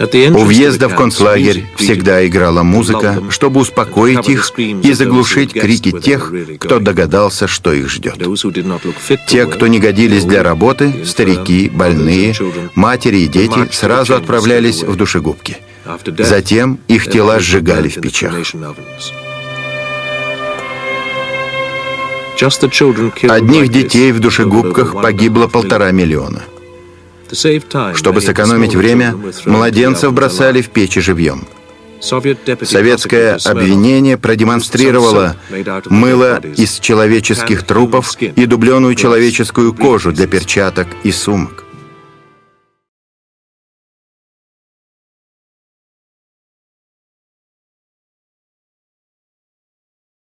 У въезда в концлагерь всегда играла музыка, чтобы успокоить их и заглушить крики тех, кто догадался, что их ждет. Те, кто не годились для работы, старики, больные, матери и дети сразу отправлялись в душегубки. Затем их тела сжигали в печах. Одних детей в душегубках погибло полтора миллиона. Чтобы сэкономить время, младенцев бросали в печи живьем. Советское обвинение продемонстрировало мыло из человеческих трупов и дубленую человеческую кожу для перчаток и сумок.